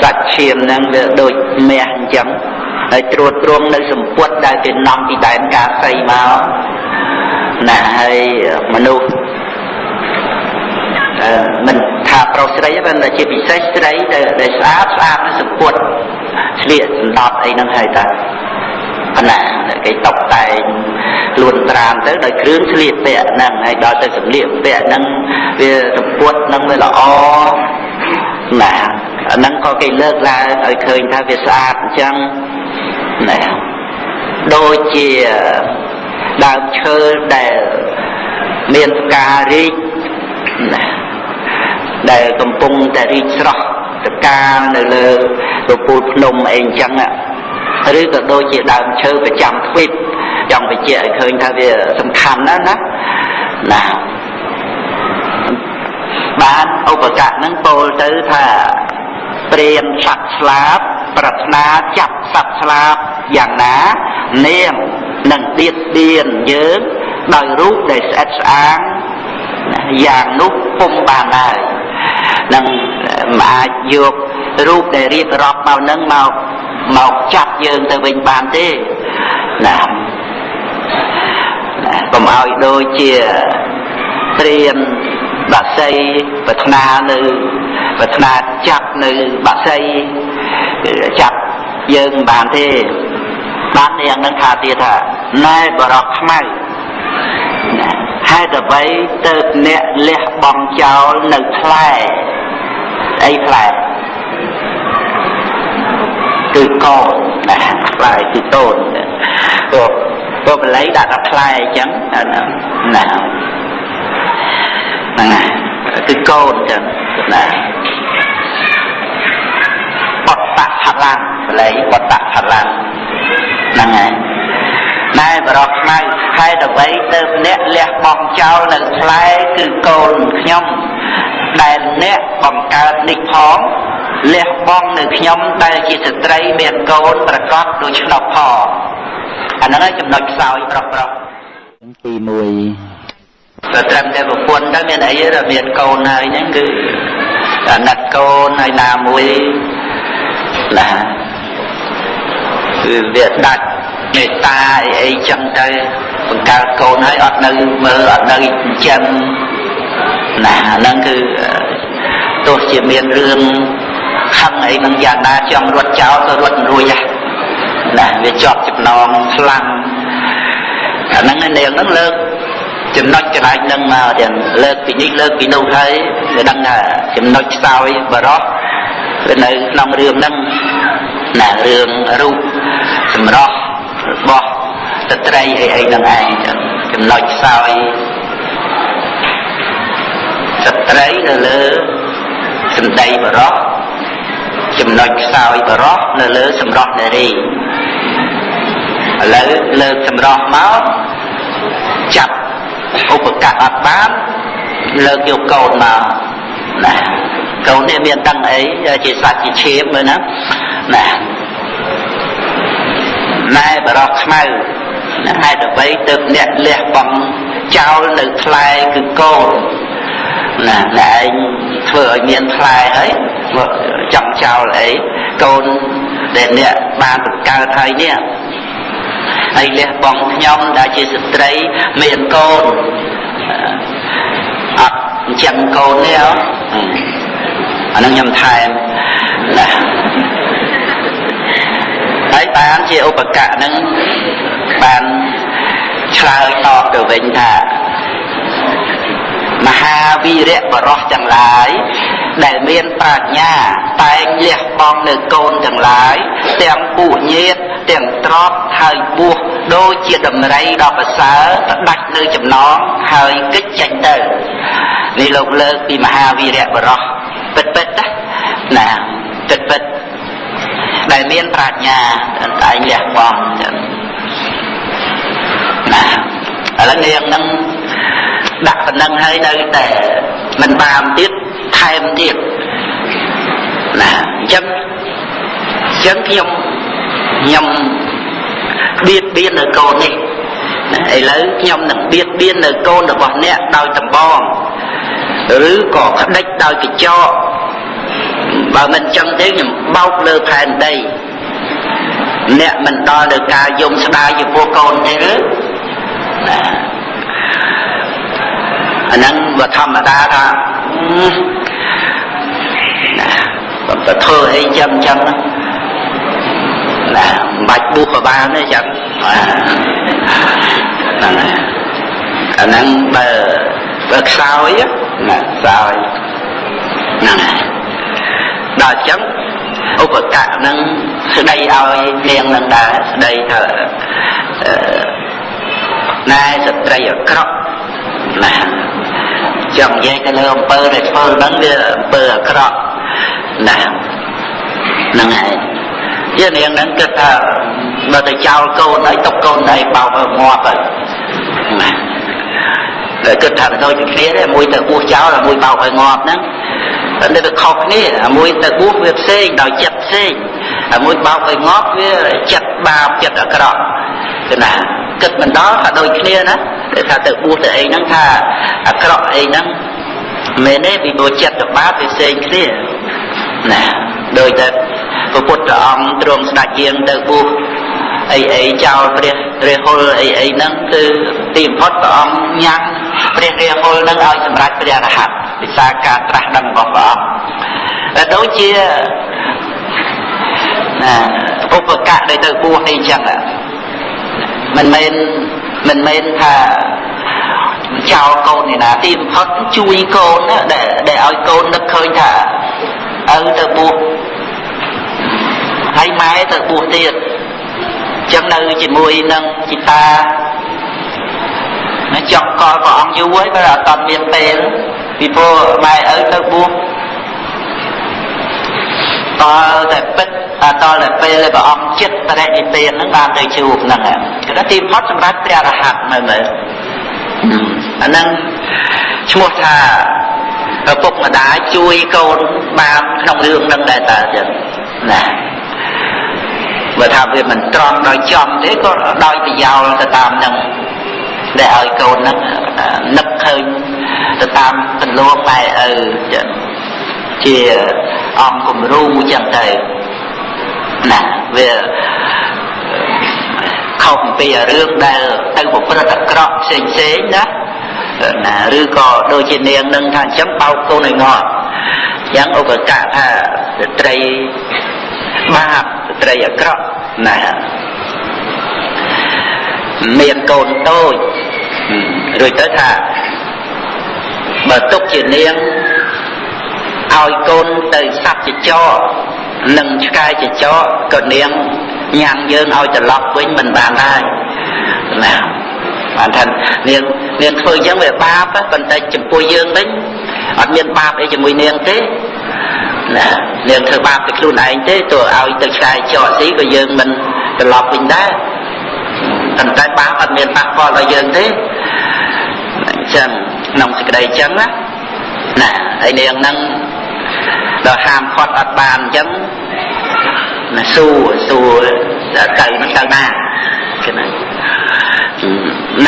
សាច់ឈាមហ្នឹងវាដូចមាសអញ្ចឹងហើយត្រួតត្រងនៅសម្ពុតដែលគេនាំពីដែនកាសីមកណាហើយមនុស្សអឺមិនថាប្រុសស្រីទេតែជាពិសេសស្រីដែលស្អាតស្អាតនៅសម្ពុតស្លៀកសណ្ដប់អីហ្នឹងហើយតាប៉ុណ្ណាគេតុបតែងលួនត្រាមទៅដោយគ្រឿងស្លៀកពាក់ហ្នឹងហើយដល់ទៅសម្លៀកពាក់ហ្នឹងវាសម្ពុតហ្នឹងវាល្អ ណាអាហ្នឹងក៏គេលើកឡើងឲ្យឃើញថាវាស្អាតអញ្ចឹងណាដូចជាដើមឈើដែលមានផ្ការីកណាដែលកំពុងតែរីកស្រស់តកាលនៅលើពពូលភ្នំអីអញ្ចឹងឬក៏ដូចជាដើមឈើប្រចាំទ្វីបចង់បញ្ជាក់ឲ្យឃើញថាវាសំខាន់ណាស់ណាណា បានឧបកៈនឹងពោលទៅថាព្រាមសត្វស្លាបប្រាថ្នាចាប់សត្វស្លាបយ៉ាងណានាងនឹងទៀតទៀនយើងដោយរូបដែលស្អិតស្អាងយ៉ាងនោះពុំបានដែរនឹងមិនអាចយករូបដែលរៀបរាប់មកនឹងមកមកចាប់យើងទៅវិញបានទេណាកុំឲ្យដូចជាព្រាន បាក់សីប្រាថ្នានៅប្រាថ្នាចាប់នៅបាក់សីចាប់យើងមិនបានទេបានយ៉ាងនឹងថាទៀតថាណែបរោះខ្មៅហេតុអ្វីទៅអ្នកលះបង់ចោលនៅផ្លែអីផ្លែគឺកូនណាផ្លែគឺកូនព្រោះព្រោះបល័យដាក់ដល់ផ្លែអញ្ចឹងណា ហ្នឹងណាគឺកូនចឹងណាបតតផលាំងបល័យបតតផលាំងហ្នឹងហើយណែបរោះខ្មៅហេតុអ្វីទៅអ្នកលះបង់ចោលនៅផ្លែគឺកូនខ្ញុំដែលអ្នកបង្កើតនេះផងលះបង់នៅខ្ញុំដែលជាស្ត្រីមានកូនប្រកបដោយឆ្នោតផងអាហ្នឹងហើយចំណុចខ្សោយប្រុសប្រុសទី1 តែត្រឹមតែប្រពន្ធទៅមានអីទេមានកូនហើយហ្នឹងគឺអាណិតកូនហើយណាមួយណាគឺវាដាច់មេត្តាអីអីចឹងទៅបង្កើតកូនហើយអត់នៅមើលអត់នៅចិញ្ចឹមណាហ្នឹងគឺទោះជាមានរឿងខឹងអីនឹងយ៉ាងណាចង់រត់ចោលក៏រត់មិនរួចដែរណាវាជាប់ចំណងខ្លាំងអាហ្នឹងនាងហ្នឹងលើក ចំណុចកន្លែងហ្នឹងមកទាំងលើកពីនេះលើកពីនោះហើយវាដឹងថាចំណុចខ្សោយបរោះវានៅក្នុងរឿងហ្នឹងណារឿងរូបសម្រស់របស់ស្ត្រីអីអីហ្នឹងឯងចំណុចខ្សោយស្ត្រីនៅលើសម្ដីបរោះចំណុចខ្សោយបរោះនៅលើសម្រស់នារីឥឡូវលើកសម្រស់មកចាប់ ឧបកៈអត់បានលើកយកកូនមកណាកូននេះមានដឹងអីជាសត្វជាឈាមមើលណាណាណែបរោះខ្មៅហេតុអ្វីទើបអ្នកលះបង់ចោលនៅផ្លែគឺកូនណាតែឯងធ្វើឲ្យមានផ្លែហើយចង់ចោលអីកូនដែលអ្នកបានបង្កើតហើយនេះ ហើយលះបង់ខ្ញុំដែលជាស្ត្រីមានកូនអត់អញ្ចឹងកូននេះអានឹងខ្ញុំថែមណាហើយបានជាឧបកៈនឹងបានឆ្លើយតបទៅវិញថាមហាវីរៈបរោះទាំងឡាយ ដែលមានប្រាជ្ញាតែងលះបង់នៅកូនទាំងឡាយទាំងពួកញាតទាំងទ្របហើយបួសដូចជាដំរីដ៏ប្រសើរផ្ដាច់នៅចំណងហើយកិច្ចចេញទៅនេះលោកលើកពីមហាវីរៈបរោះពិតពិតណាពិតពិតដែលមានប្រាជ្ញាតែងលះបង់ណាឥឡូវនាងនឹងដាក់ប៉ុណ្ណឹងហើយនៅតែមិនបានទៀត ថែមទៀតណាអញ្ចឹងអញ្ចឹងខ្ញុំខ្ញុំបៀតបៀននៅកូននេះណាឥឡូវខ្ញុំនឹងបៀតបៀននៅកូនរបស់អ្នកដោយតម្បងឬក៏ក្តិចដោយកញ្ចក់បើមិនចឹងទេខ្ញុំបោកលើផែនដីអ្នកមិនដល់ទៅការយំស្ដាយចំពោះកូនទេឬណាអាហ្នឹងវាធម្មតាថាណាបើ ទៅធ្វើអីចឹងចឹងណាមិនបាច់បួសក៏បានទេចឹងហ្នឹងហើយអាហ្នឹងបើបើខ្សោយណាខ្សោយហ្នឹងហើយដល់ចឹងឧបកៈនឹងស្ដីឲ្យនាងនឹងដែរស្ដីថាណែស្ត្រីអាក្រក់ណាចង់និយាយទៅលើអំពើដែលធ្វើហ្នឹងវាអំពើអាក្រក់ ណាហ្នឹងហើយជានាងហ្នឹងគិតថាបើទៅចោលកូនហើយຕົកកូនហើយបោកឲ្យងាប់ហើយណាតែគិតថាដូចគ្នាទេមួយទៅបួសចោលហើយមួយបោកឲ្យងាប់ហ្នឹងតែវាខុសគ្នាមួយទៅបួសវាផ្សេងដោយចិត្តផ្សេងហើយមួយបោកឲ្យងាប់វាចិត្តបាបចិត្តអាក្រក់គឺណាគិតមិនដល់ថាដូចគ្នាណាតែថាទៅបួសទៅអីហ្នឹងថាអាក្រក់អីហ្នឹងមែនទេពីព្រោះចិត្តទៅបាបវាផ្សេងគ្នា ណាដោយតែព្រះពុទ្ធអង្គទ្រង់ស្ដេចយាងទៅបួសអីអីចោលព្រះរាហុលអីអីហ្នឹងគឺទីបំផុតព្រះអង្គញ៉ាំព្រះរាហុលហ្នឹងឲ្យសម្រេចព្រះរហ័តវិសាការត្រាស់ដឹងរបស់ព្រះអង្គតែដូចជាណាឧបកៈដែលទៅបួសអីចឹងមិនមែនមិនមែនថាចោលកូននេះណាទីបំផុតជួយកូនដែលដែលឲ្យកូននឹកឃើញថា ឪទៅបួសហើយម៉ែទៅបួសទៀតចឹងនៅជាមួយនឹងជីតាណាចង់កលព្រះអង្គយូរហើយបើអត់តមានពេលពីព្រោះម៉ែឪទៅបួសតតែពិតតតែពេលព្រះអង្គចិត្តបរិនិព្វានហ្នឹងបានទៅជួបហ្នឹងគឺថាទីបំផុតសម្រាប់ព្រះរហ័តមើលមើលអាហ្នឹងឈ្មោះថា ឪពុកម្ដាយជួយកូនបានក្នុងរឿងហ្នឹងដែរតើចឹងណាបើថាវាមិនត្រង់ដោយចំទេក៏ដោយប្រយោលទៅតាមហ្នឹងដែលឲ្យកូនហ្នឹងនឹកឃើញទៅតាមទន្លងម៉ែឪចឹងជាអង្គគំរូចឹងទៅណាវាខុសពីរឿងដែលទៅប្រព្រឹត្តអាក្រក់ផ្សេងផ្សេងណាណាឬក៏ដូចជានាងនឹងថាអញ្ចឹងបោកកូនឲ្យងាប់អញ្ចឹងឧបកៈថាស្ត្រីបាបស្ត្រីអាក្រក់ណាមានកូនតូចរួចទៅថាបើទុកជានាងឲ្យកូនទៅសັບចចកនិងឆ្កែចចកក៏នាងញ៉ាំងយើងឲ្យត្រឡប់វិញមិនបានដែរណា បានថានាងនាងធ្វើអញ្ចឹងវាបាបប៉ុន្តែចំពោះយើងវិញអត់មានបាបអីជាមួយនាងទេណានាងធ្វើបាបទៅខ្លួនឯងទេទោះឲ្យទៅឆ្កែចកស៊ីក៏យើងមិនត្រឡប់វិញដែរប៉ុន្តែបាបអត់មានប៉ះពាល់ដល់យើងទេអញ្ចឹងក្នុងសេចក្តីអញ្ចឹងណាណាហើយនាងហ្នឹងដល់ហាមខាត់អត់បានអញ្ចឹងណាសួរសួរទៅហ្នឹងទៅណាគេណា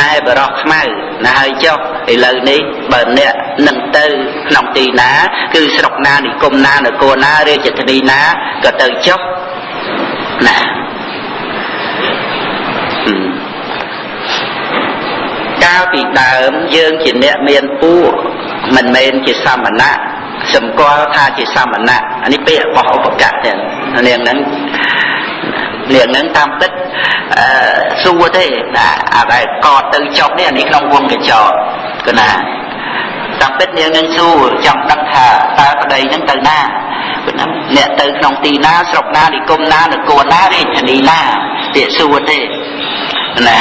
ណែបរោះខ្មៅណាហើយចុះឥឡូវនេះបើអ្នកនឹងទៅក្នុងទីណា គឺស្រុកណានិគមណានគរណារាជធានីណាក៏ទៅចុះណាកាលពីដើមយើងជាអ្នកមានពួកមិនមែនជាសមណៈសម្គាល់ថាជាសមណៈអានេះពាក្យរបស់ឧបកៈទាំងនាងហ្នឹង នាងហ្នឹងតាមពិតអឺសួរទេណាអាដែលកតទៅចុះនេះអានេះក្នុងវងកញ្ចក់គឺណាតាមពិតនាងនឹងសួរចង់ដឹងថាតើប្តីហ្នឹងទៅណាគឺណាអ្នកទៅក្នុងទីណាស្រុកណានិគមណានគរណារាជធានីណាពាក្យសួរទេណា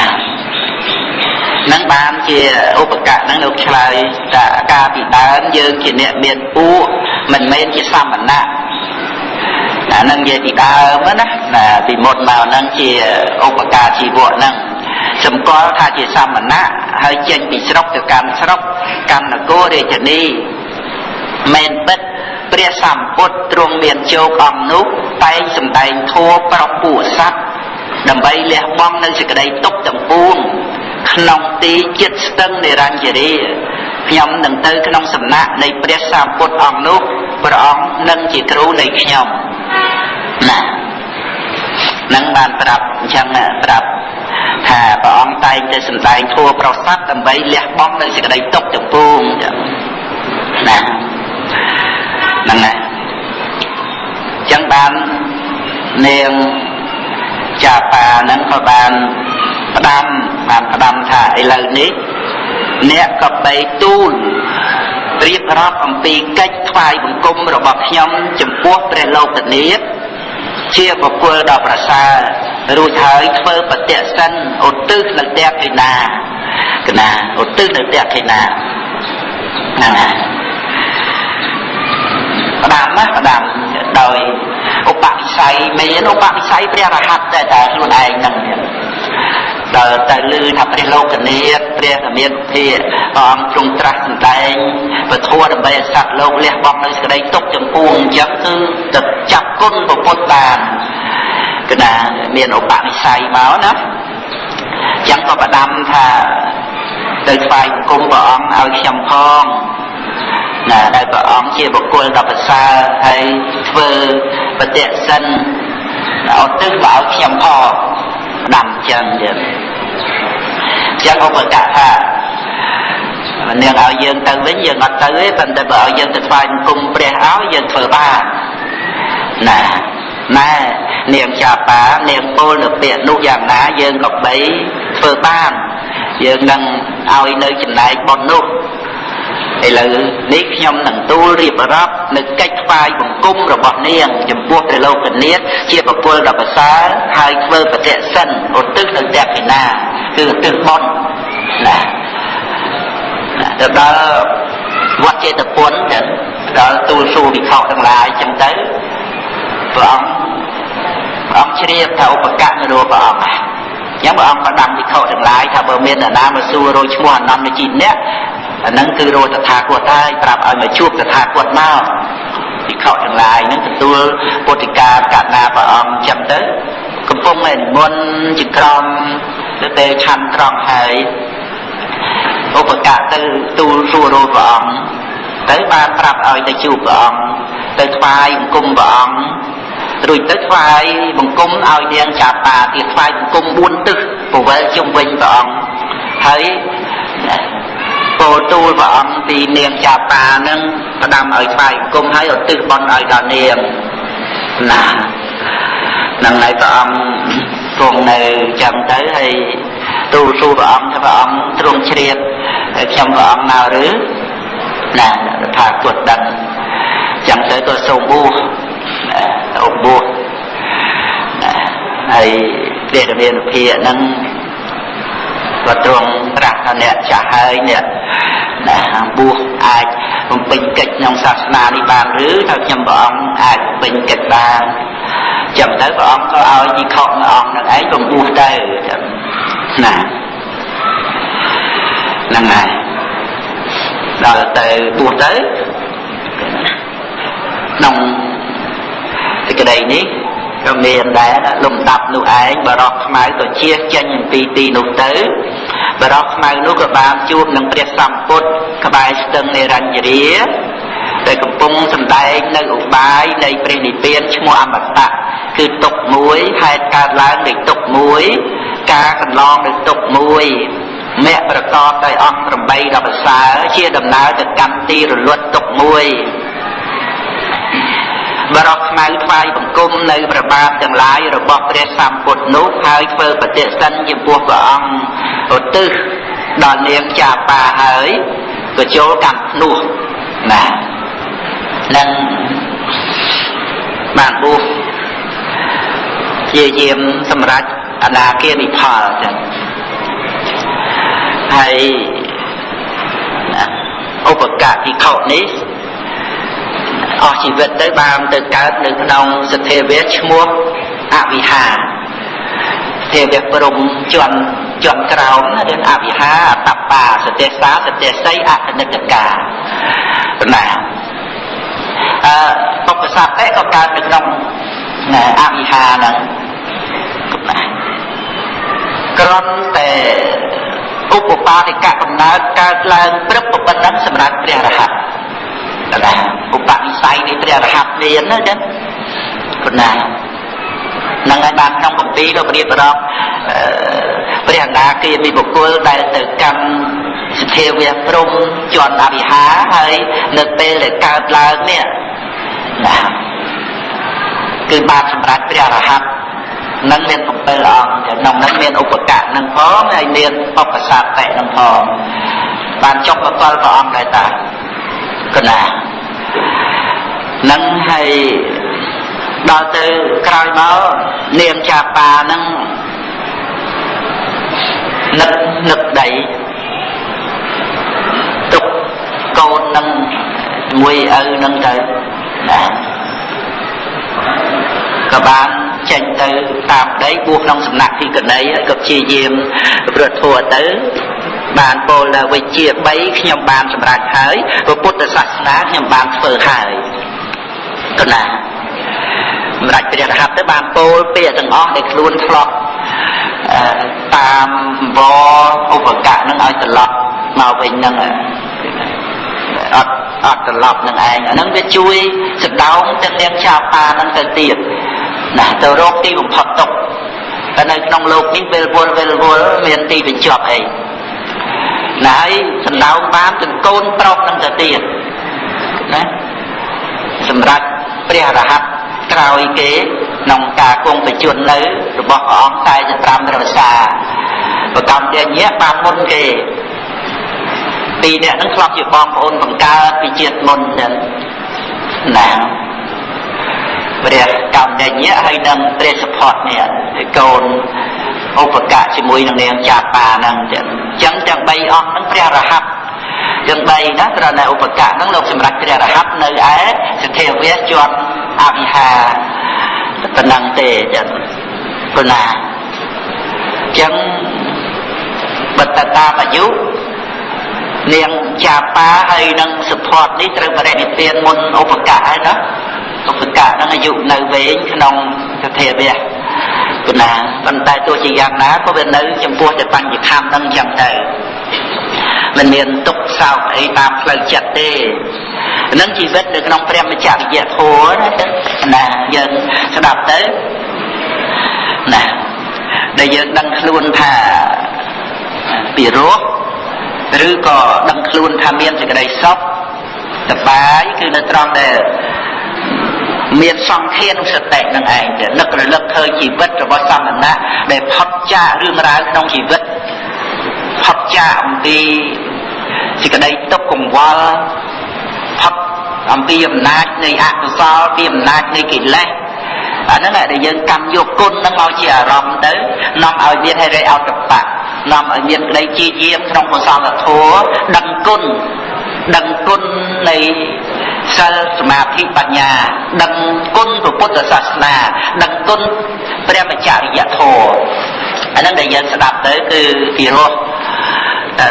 នឹងបានជាឧបកៈនឹងលោកឆ្លើយថាការពីដើមយើងជាអ្នកមានពួកមិនមែនជាសមណៈ អានឹងនិយាយពីដើមណាណាពីមុនមកហ្នឹងជាឧបការជីវៈហ្នឹងសម្គាល់ថាជាសមណៈហើយចេញពីស្រុកទៅកាន់ស្រុកកាន់នគររាជធានីមែនពិតព្រះសម្ពុទ្ធទ្រង់មានជោគអង្គនោះតែងសម្ដែងធัวប្រពួកសត្វដើម្បីលះបង់នៅសេចក្តីទុក្ខទាំងពួងក្នុងទីចិត្តស្ទឹងនិរញ្ញរីខ្ញុំនឹងទៅក្នុងសំណាក់នៃព្រះសម្ពុទ្ធអង្គនោះព្រះអង្គនឹងជាគ្រូនៃខ្ញុំ ណានឹងបានប្រាប់អញ្ចឹងប្រាប់ថាព្រះអង្គតែងតែសម្ដែងធัวប្រស័តដើម្បីលះបង់នៅសេចក្តីទុក្ខទាំងពួងចឹងណាហ្នឹងណាចឹងបាននាងចាប៉ាហ្នឹងក៏បានផ្ដាំបានផ្ដាំថាឥឡូវនេះអ្នកក៏បីទូលរៀបរាប់អំពីកិច្ចថ្វាយបង្គំរបស់ខ្ញុំចំពោះព្រះលោកនាថ ជាបុគ្គលដ៏ប្រសើររួចហើយធ្វើបតិសិនឧទ្ទិសនៅតេខេណាកណាឧទ្ទិសនៅតេខេណាហ្នឹងហើយផ្ដាំណាផ្ដាំដោយឧបនិស្ស័យមានឧបនិស្ស័យព្រះរហ័តតែតែខ្លួនឯងហ្នឹង ដល់ទៅលឺថាព្រះលោកនាថព្រះធមានភិព្រះអង្គទ្រង់ត្រាស់សម្ដែងពធដើម្បីឲ្យសត្វលោកលះបង់នៅសេចក្តីទុក្ខចំពោះអញ្ចឹងគឺទៅចាប់គុណពុទ្ធបានគឺណាមានឧបនិស្ស័យមកណាអញ្ចឹងក៏បដាំថាទៅថ្វាយគុំព្រះអង្គឲ្យខ្ញុំផងណាដែលព្រះអង្គជាបុគ្គលដ៏ប្រសើរហើយធ្វើបតិសិនឧទ្ទិសមកឲ្យខ្ញុំផង ដាំចឹងទៀតចឹងឧបកៈថានាងឲ្យយើងទៅវិញយើងអត់ទៅទេប៉ុន្តែបើឲ្យយើងទៅស្វែងគុំព្រះឲ្យយើងធ្វើបានណាណែនាងចាបានាងពលនៅពាក្យនោះយ៉ាងណាយើងក៏បីធ្វើបានយើងនឹងឲ្យនៅចំណែកប៉ុននោះ ឥឡូវនេះខ្ញុំនឹងទូលរៀបរាប់នៅកិច្ចថ្វាយបង្គំរបស់នាងចំពោះព្រះលោកនាថជាបុគ្គលដ៏ប្រសើរហើយធ្វើបតិសិនឧទ្ទិសនៅតេខិណាគឺឧទ្ទិសបន់ណាទៅដល់វត្តចេតពុនទៅដល់ទូលសួរវិខទាំងឡាយចឹងទៅព្រះអង្គព្រះអង្គជ្រាបថាឧបកៈនរព្រះអង្គចឹងព្រះអង្គក៏ដាំវិខទាំងឡាយថាបើមាននរណាមកសួររយឈ្មោះអនន្តជីអ្នក អាហ្នឹងគឺរោតថាគតហើយប្រាប់ឲ្យមកជួបតថាគតមកភិក្ខុទាំងឡាយហ្នឹងទទួលពុទ្ធិកាកណាព្រះអង្គចឹងទៅកំពុងតែនិមន្តជាក្រុមទៅពេលឆាន់ត្រង់ហើយឧបកៈទៅទូលសួររព្រះអង្គទៅបានប្រាប់ឲ្យទៅជួបព្រះអង្គទៅថ្វាយបង្គំព្រះអង្គរួចទៅថ្វាយបង្គំឲ្យនាងចាបាទៀតថ្វាយបង្គំ4ទិសពវល់ជុំវិញព្រះអង្គហើយ ពោលទូលព្រះអង្គពីនាងចាបានឹងផ្ដាំឲ្យថ្វាយបង្គំហើយឧទ្ទិសបន់ឲ្យដល់នាងណានឹងហើយព្រះអង្គគង់នៅចឹងទៅហើយទូលសួរព្រះអង្គថាព្រះអង្គទ្រង់ជ្រាបហើយខ្ញុំព្រះអង្គមកឬណាថាគាត់ដឹងចឹងទៅក៏សូមបួសអបួសហើយព្រះរាមានុភាហ្នឹង ក៏ទ្រង់ត្រាស់ថាអ្នកចាស់ហើយអ្នកណាបួសអាចបំពេញកិច្ចក្នុងសាសនានេះបានឬថាខ្ញុំព្រះអង្គអាចបំពេញកិច្ចបានចឹងទៅព្រះអង្គក៏ឲ្យជីខុមួយអង្គនឹងឯងបំបួសទៅចឹងណាហ្នឹងហើយដល់ទៅបួសទៅក្នុងសេចក្តីនេះ ក៏មានដែរលំដាប់នោះឯងបរោះខ្មៅក៏ជៀសចេញអំពីទីនោះទៅបរោះខ្មៅនោះក៏បានជួបនឹងព្រះសម្ពុទ្ធក្បែរស្ទឹងនិរញ្ញរាដែលកំពុងសម្ដែងនៅឧបាយនៃព្រះនិព្វានឈ្មោះអមតៈគឺទុកមួយហេតុកើតឡើងនៃទុកមួយ ការកន្លងនៃទុកមួយមគ្គប្រកបដោយអង្គ8ដល់ប្រសើរជាដំណើរទៅកម្មទីរលត់ទុកមួយ បរោះខ្មៅថ្វាយបង្គំនៅប្របាទទាំងឡាយរបស់ព្រះសម្ពុទ្ធនោះហើយធ្វើបតិសិនចំពោះព្រះអង្គឧទ្ទិសដល់នាងចាបាហើយក៏ចូលកម្មភ្នោះណានឹងបានបួសជាយាមសម្រាប់អនាគានិផលចឹងហើយឧបកតិខុនេះ អស់ជីវិតទៅបានទៅកើតនៅក្នុងសទ្ធាវៈឈ្មោះអវិហាទេវៈព្រំជន់ជន់ក្រោមរឿងអវិហាអតបាសតិសាសតិស័យអតនិកកាណាអឺបុព្វសត្វតែក៏កើតនៅក្នុងអវិហាហ្នឹងក្រំតែឧបបាទិកកំណើតកើតឡើងព្រឹកប៉ុណ្ណឹងសម្រាប់ព្រះរហ័ត ណាឧបនិស្ស័យនៃព្រះរហ័តមានណាចឹងប៉ុណ្ណានឹងហើយបានក្នុងកម្ពីក៏ប្រៀបប្រកព្រះអនាគាមីបុគ្គលដែលទៅកម្មសធាវៈព្រំជន់អវិហាហើយនៅពេលដែលកើតឡើងនេះណាគឺបានសម្រាប់ព្រះរហ័តនឹងមាន7អង្គក្នុងនឹងមានឧបកៈនឹងផងហើយមានបបសាតៈនឹងផងបានចុះមកដល់ព្រះអង្គដែរតា កណានឹងហើយដល់ទៅក្រោយមកនាងចាប៉ានឹងនឹកនឹកដីទុកកូននឹងមួយឪនឹងទៅណាក៏បានចេញទៅតាមដីបួសក្នុងសំណាក់ទីកណីហើយក៏ព្យាយាមប្រធัวទៅ បានពោលដល់វិជ្ជា3ខ្ញុំបានសម្រេចហើយពុទ្ធសាសនាខ្ញុំបានធ្វើហើយកណាសម្រេចព្រះរហ័តទៅបានពោលពាក្យទាំងអស់ដែលខ្លួនធ្លាប់តាមវឧបកៈនឹងឲ្យត្រឡប់មកវិញនឹងអត់អត់ត្រឡប់នឹងឯងអានឹងវាជួយសដោងទឹកទាំងចាបានឹងទៅទៀតណាទៅរកទីបំផុតទុកតែនៅក្នុងលោកនេះពេលវល់ពេលវល់មានទីបញ្ចប់អី ណាហើយសណ្ដោងបានទាំងកូនប្រុសនឹងទៅទៀតណាសម្រាប់ព្រះរហ័តក្រោយគេក្នុងការគង់បជននៅរបស់ព្រះអង្គ45រវសាប្រកម្មទាញាបានមុនគេពីរអ្នកនឹងធ្លាប់ជាបងប្អូនបង្កើតពីជាតិមុនចឹងណាព្រះកម្មដញ្ញៈហើយនឹងព្រះសុផតនេះកូន ឧបកៈជាមួយនឹងនាងចាបាហ្នឹងចឹងចឹងទាំង3អង្គហ្នឹងព្រះរហ័តទាំង3ណាត្រតែឧបកៈហ្នឹងលោកសម្រាប់ព្រះរហ័តនៅឯសទ្ធាវៈជាប់អវិហាប៉ុណ្ណឹងទេចឹងប៉ុណ្ណាចឹងបតតាបយុនាងចាបាហើយនឹងសុផតនេះត្រូវបរិនិព្វានមុនឧបកៈហើយណាឧបកៈនឹងអាយុនៅវែងក្នុងសទ្ធាវៈប៉ុ ន្តែប៉ុន្តែទោះជាយ៉ាងណាក៏វានៅចំពោះតែបញ្ញខੰនឹងចឹងទៅមិនមានទុកសោកអីតាមផ្លូវចិត្តទេនឹងជីវិតនៅក្នុងព្រះមច្ឆរិយធម៌ណាណាយើងស្ដាប់ទៅណាដែលយើងដឹងខ្លួនថាពីរោះឬក៏ដឹងខ្លួនថាមានសេចក្តីសុខសប្បាយគឺនៅត្រង់ដែល មានសង្ឃានុសតិនឹងឯងទៅនឹករលឹកឃើញជីវិតរបស់សមណៈដែលផុតចាករឿងរ៉ាវក្នុងជីវិតផុតចាកអំពីសេចក្តីទុក្ខកង្វល់ផុតអំពីអំណាចនៃអកុសលពីអំណាចនៃកិលេសអាហ្នឹងដែលយើងកម្មយកគុណហ្នឹងមកជាអារម្មណ៍ទៅនាំឲ្យមានហិរិអតបៈនាំឲ្យមានក្តីជាយាមក្នុងកុសលធម៌ដឹងគុណដឹងគុណនៃ សិលសមាធិបញ្ញា ដឹងគុណពុទ្ធសាសនាដឹងគុណព្រះមច្ឆរិយធម៌អាហ្នឹងដែលយើងស្ដាប់ទៅគឺពីរោះ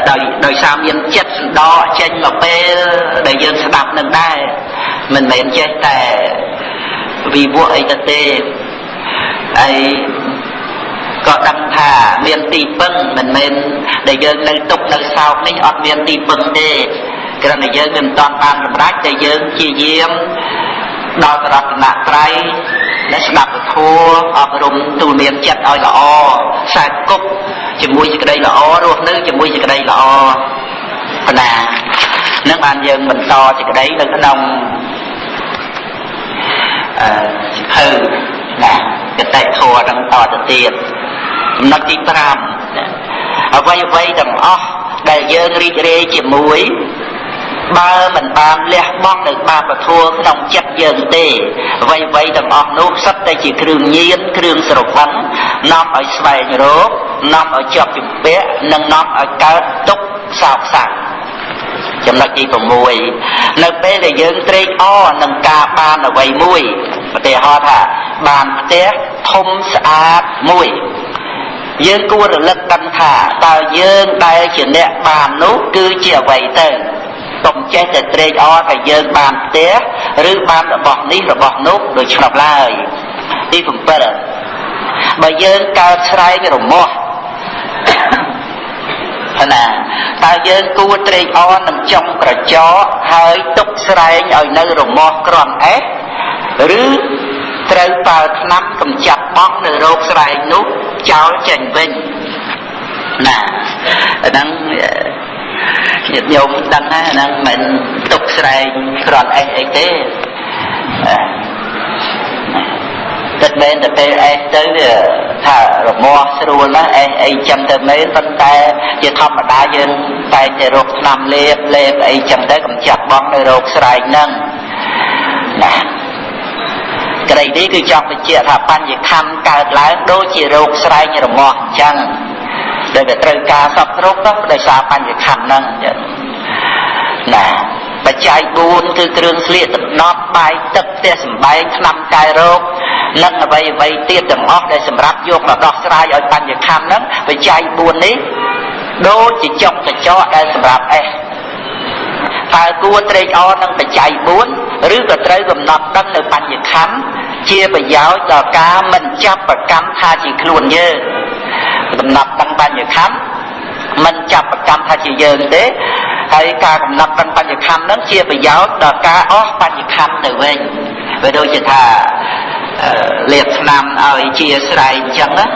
ដោយដោយសារមានចិត្តសន្តកចេញមកពេលដែលយើងស្ដាប់នឹងដែរមិនមែនចេះតែវិវក់អីទៅទេហើយក៏ដឹងថាមានទីពឹងមិនមែនដែលយើងនៅទុកនៅសោកនេះអត់មានទីពឹងទេ គ្រាន់តែយើងមិនតាន់បានសម្រេចតែយើងជាយាមដល់រតនត្រ័យដែលស្ដាប់ពធអប់រំទូលមានចិត្តឲ្យល្អខ្សែគប់ជាមួយសេចក្តីល្អរស់នៅជាមួយសេចក្តីល្អបណ្ណានឹងបានយើងបន្តសេចក្តីនៅក្នុងអឺសិភៅណាកតិធម៌នឹងតទៅទៀតចំណុចទី5អ្វីអ្វីទាំងអស់ដែលយើងរីករាយជាមួយ បើមិនបានលះបង់នៅបាបធัวក្នុងចិត្តយើងទេអ្វីអ្វីទាំងអស់នោះសិតតែជាគ្រឿងញៀនគ្រឿងស្រវឹងនាំឲ្យស្វែងរកនាំឲ្យជាប់ជំពាក់និងនាំឲ្យកើតទុក្ខសោកសៅចំណុចទី6នៅពេលដែលយើងត្រេកអរនឹងការបានអ្វីមួយឧទាហរណ៍ថាបានផ្ទះធំស្អាតមួយយើងគួររលឹកដឹងថាតើយើងដែលជាអ្នកបាននោះគឺជាអ្វីទៅ កុំចេះតែត្រេកអរថាយើងបានផ្ទះឬបានរបស់នេះរបស់នោះដូច្នោះឡើយទី7បើយើងកើតស្រែករមាស់ណាតើយើងគួរត្រេកអរនឹងចំក្រចកហើយទុកស្រែងឲ្យនៅរមាស់ក្រំអេះឬត្រូវប្រើឆ្នាំកម្ចាត់បង់នៅរោគស្រែងនោះចោលចេញវិញណាអាហ្នឹង ញាតិញោមដឹងណាហ្នឹងមិនទុកស្រែងក្រំអេះអីទេទឹកមែនតែពេលអេសទៅវាថារមាស់ស្រួលណាស់អេសអីចឹងទៅមែនប៉ុន្តែជាធម្មតាយើងតែតែរកឆ្នាំលេបលេបអីចឹងទៅកំចាត់បងនៅរោគស្រែកហ្នឹងណាក្តីនេះគឺចង់បញ្ជាក់ថាបញ្ញខੰកើតឡើងដូចជារោគស្រែករមាស់អញ្ចឹង ដែលវាត្រូវការសពគ្រប់ទៅដោយសារបញ្ញខੰហ្នឹងអញ្ចឹងណាបច្ច័យ4គឺគ្រឿងស្លៀកដណ្ដប់បាយទឹកផ្ទះសម្បែងថ្នាំកែរោគនិងអ្វីអ្វីទៀតទាំងអស់ដែលសម្រាប់យកមកដោះស្រាយឲ្យបញ្ញខੰហ្នឹងបច្ច័យ4នេះដូចជាចុកកញ្ចក់ដែលសម្រាប់អេសតើគួរត្រេកអរនឹងបច្ច័យ4ឬក៏ត្រូវកំណត់ដឹងនៅបញ្ញខੰជាប្រយោជន៍ដល់ការមិនចាប់ប្រកម្មថាជាខ្លួនយើង កំណត់ដឹងបញ្ញខੰមិនចាប់ប្រកម្មថាជាយើងទេហើយការកំណត់ដឹងបញ្ញខੰហ្នឹងជាប្រយោជន៍ដល់ការអស់បញ្ញខੰទៅវិញវាដូចជាថាលាបស្នាមឲ្យជាស្រែកអញ្ចឹងណា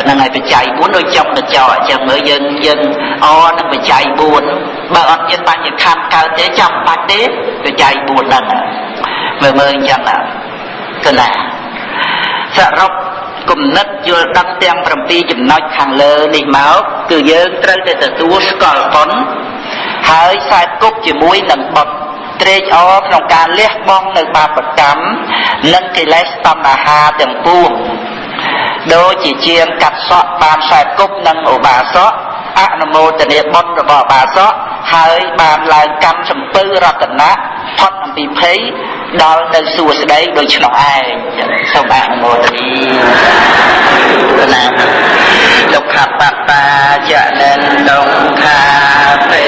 ហ្នឹងហើយបច្ច័យ4ដូចចំកញ្ចក់អញ្ចឹងមើលយើងយើងអនឹងបច្ច័យ4បើអត់មានបញ្ញខੰកើតទេចាំបាច់ទេបច្ច័យ4ហ្នឹងមើលមើលអញ្ចឹងណាគឺណាសរុប គំនិតយល់ដឹងទាំង7ចំណុចខាងលើនេះមកគឺយើងត្រូវតែទទួលស្គាល់បុណ្យហើយខ្សែគប់ជាមួយនឹងបុណ្យត្រេកអរក្នុងការលះបង់នៅបាបកម្មនិងកិលេសតណ្ហាទាំងពួងដូចជាជាងកាត់សក់បានខ្សែគប់និងឧបាសក អនុមោទនាបុណ្យរបស់បាសកហើយបានឡើងកម្មសំពៅរតនៈផុតអំពីភ័យដល់ទៅសួស្ដីដូចឆ្នោះឯងសូមអនុមោទនាណាលោកខបតាចនិនដងខាពេ